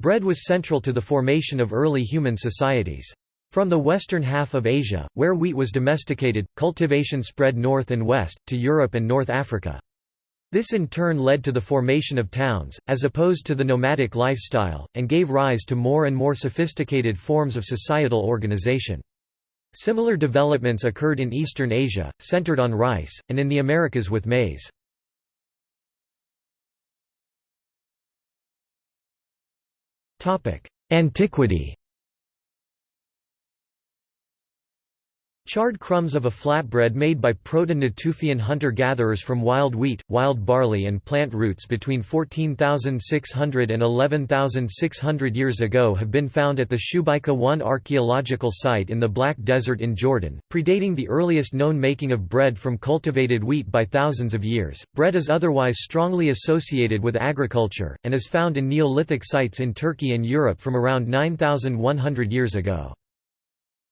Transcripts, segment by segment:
Bread was central to the formation of early human societies. From the western half of Asia, where wheat was domesticated, cultivation spread north and west, to Europe and North Africa. This in turn led to the formation of towns, as opposed to the nomadic lifestyle, and gave rise to more and more sophisticated forms of societal organization. Similar developments occurred in Eastern Asia, centered on rice, and in the Americas with maize. Antiquity Charred crumbs of a flatbread made by proto-Natufian hunter-gatherers from wild wheat, wild barley and plant roots between 14,600 and 11,600 years ago have been found at the Shubayqa 1 archaeological site in the Black Desert in Jordan, predating the earliest known making of bread from cultivated wheat by thousands of years. Bread is otherwise strongly associated with agriculture, and is found in Neolithic sites in Turkey and Europe from around 9,100 years ago.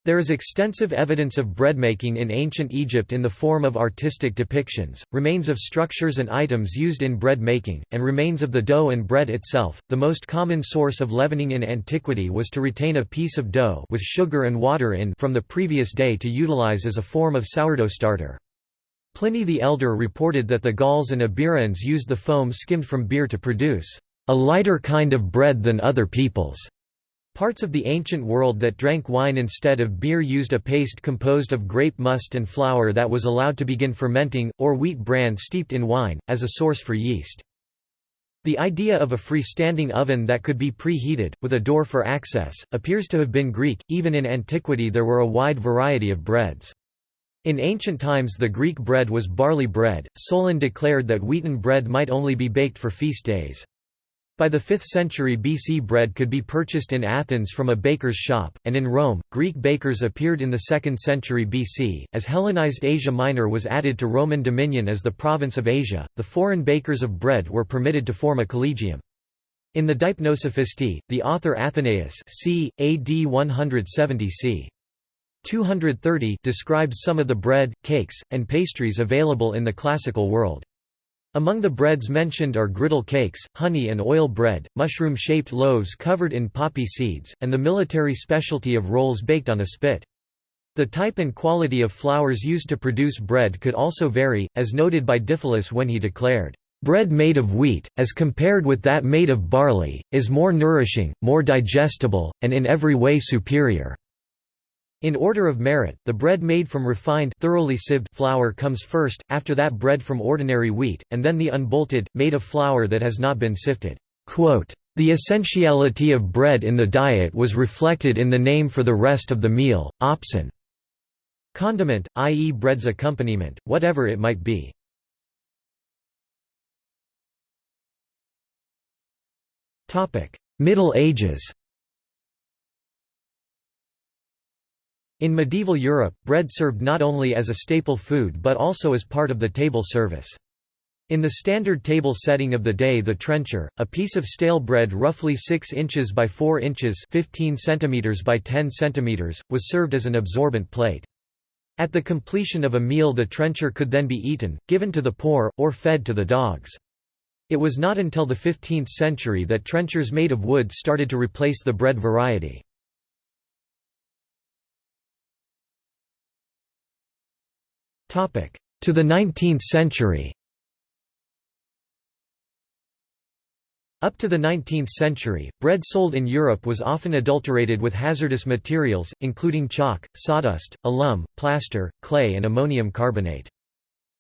There is extensive evidence of breadmaking in ancient Egypt in the form of artistic depictions, remains of structures and items used in bread making, and remains of the dough and bread itself. The most common source of leavening in antiquity was to retain a piece of dough with sugar and water in from the previous day to utilize as a form of sourdough starter. Pliny the Elder reported that the Gauls and Iberians used the foam skimmed from beer to produce a lighter kind of bread than other peoples. Parts of the ancient world that drank wine instead of beer used a paste composed of grape must and flour that was allowed to begin fermenting, or wheat bran steeped in wine, as a source for yeast. The idea of a freestanding oven that could be preheated, with a door for access, appears to have been Greek. Even in antiquity, there were a wide variety of breads. In ancient times, the Greek bread was barley bread. Solon declared that wheaten bread might only be baked for feast days. By the 5th century BC bread could be purchased in Athens from a baker's shop, and in Rome, Greek bakers appeared in the 2nd century BC. As Hellenized Asia Minor was added to Roman dominion as the province of Asia, the foreign bakers of bread were permitted to form a collegium. In the Deipnosophistae, the author Athenaeus c. AD 170 c. 230 describes some of the bread, cakes, and pastries available in the classical world. Among the breads mentioned are griddle cakes, honey and oil bread, mushroom-shaped loaves covered in poppy seeds, and the military specialty of rolls baked on a spit. The type and quality of flours used to produce bread could also vary, as noted by Diphilus when he declared, "...bread made of wheat, as compared with that made of barley, is more nourishing, more digestible, and in every way superior." In order of merit, the bread made from refined thoroughly sieved flour comes first, after that bread from ordinary wheat, and then the unbolted, made of flour that has not been sifted. The essentiality of bread in the diet was reflected in the name for the rest of the meal, opson. Condiment, i.e. bread's accompaniment, whatever it might be. Middle Ages In medieval Europe, bread served not only as a staple food but also as part of the table service. In the standard table setting of the day the trencher, a piece of stale bread roughly 6 inches by 4 inches 15 centimeters by 10 centimeters, was served as an absorbent plate. At the completion of a meal the trencher could then be eaten, given to the poor, or fed to the dogs. It was not until the 15th century that trenchers made of wood started to replace the bread variety. To the 19th century Up to the 19th century, bread sold in Europe was often adulterated with hazardous materials, including chalk, sawdust, alum, plaster, clay and ammonium carbonate.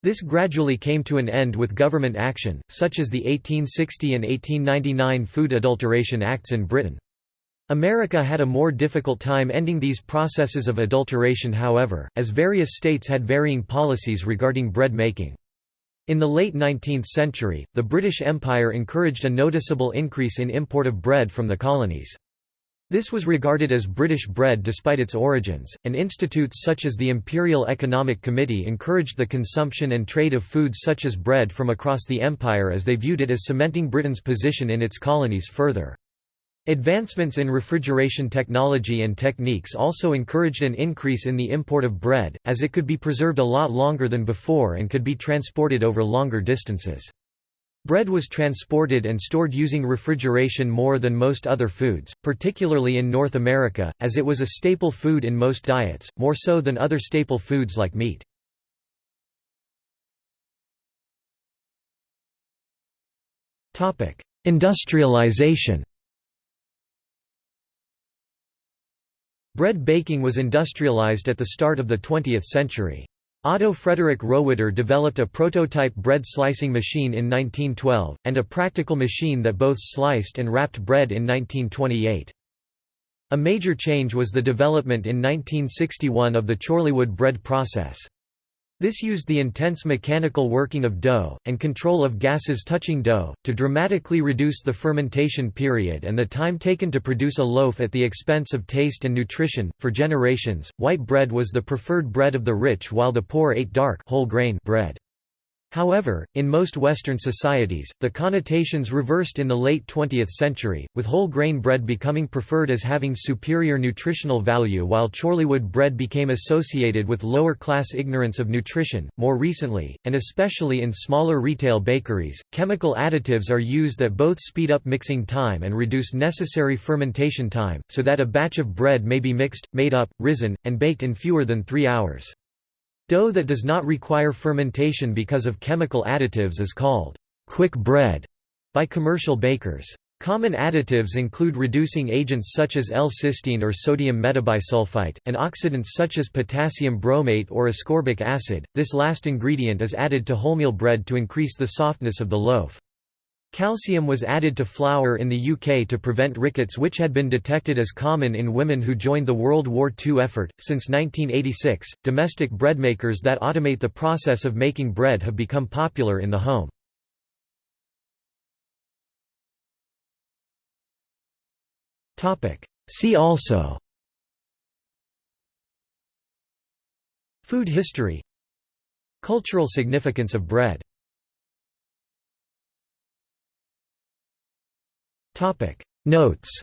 This gradually came to an end with government action, such as the 1860 and 1899 Food Adulteration Acts in Britain. America had a more difficult time ending these processes of adulteration however, as various states had varying policies regarding bread making. In the late 19th century, the British Empire encouraged a noticeable increase in import of bread from the colonies. This was regarded as British bread despite its origins, and institutes such as the Imperial Economic Committee encouraged the consumption and trade of foods such as bread from across the empire as they viewed it as cementing Britain's position in its colonies further. Advancements in refrigeration technology and techniques also encouraged an increase in the import of bread, as it could be preserved a lot longer than before and could be transported over longer distances. Bread was transported and stored using refrigeration more than most other foods, particularly in North America, as it was a staple food in most diets, more so than other staple foods like meat. Industrialization Bread baking was industrialized at the start of the 20th century. Otto Frederick Rohwedder developed a prototype bread slicing machine in 1912, and a practical machine that both sliced and wrapped bread in 1928. A major change was the development in 1961 of the Chorleywood bread process. This used the intense mechanical working of dough, and control of gases touching dough, to dramatically reduce the fermentation period and the time taken to produce a loaf at the expense of taste and nutrition. For generations, white bread was the preferred bread of the rich while the poor ate dark whole grain bread. However, in most Western societies, the connotations reversed in the late 20th century, with whole grain bread becoming preferred as having superior nutritional value while Chorleywood bread became associated with lower class ignorance of nutrition. More recently, and especially in smaller retail bakeries, chemical additives are used that both speed up mixing time and reduce necessary fermentation time, so that a batch of bread may be mixed, made up, risen, and baked in fewer than three hours. Dough that does not require fermentation because of chemical additives is called quick bread by commercial bakers. Common additives include reducing agents such as L-cysteine or sodium metabisulfite, and oxidants such as potassium bromate or ascorbic acid. This last ingredient is added to wholemeal bread to increase the softness of the loaf. Calcium was added to flour in the UK to prevent rickets which had been detected as common in women who joined the World War II effort. Since 1986, domestic breadmakers that automate the process of making bread have become popular in the home. See also Food history Cultural significance of bread Topic. Notes